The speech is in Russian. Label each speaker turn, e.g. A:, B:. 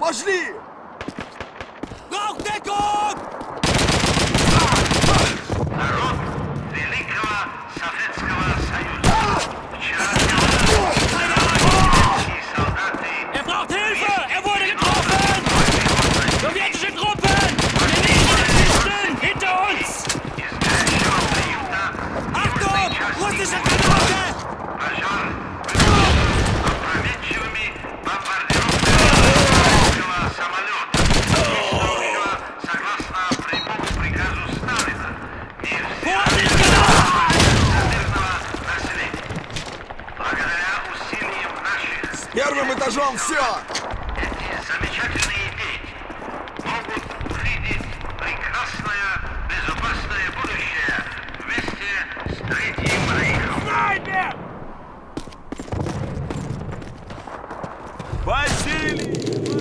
A: пошли! Первым этажом все!
B: Эти Замечательные идеи. Могут видеть прекрасное, безопасное будущее вместе с Третьим Рейхом.
C: Снайпер!
A: Василий!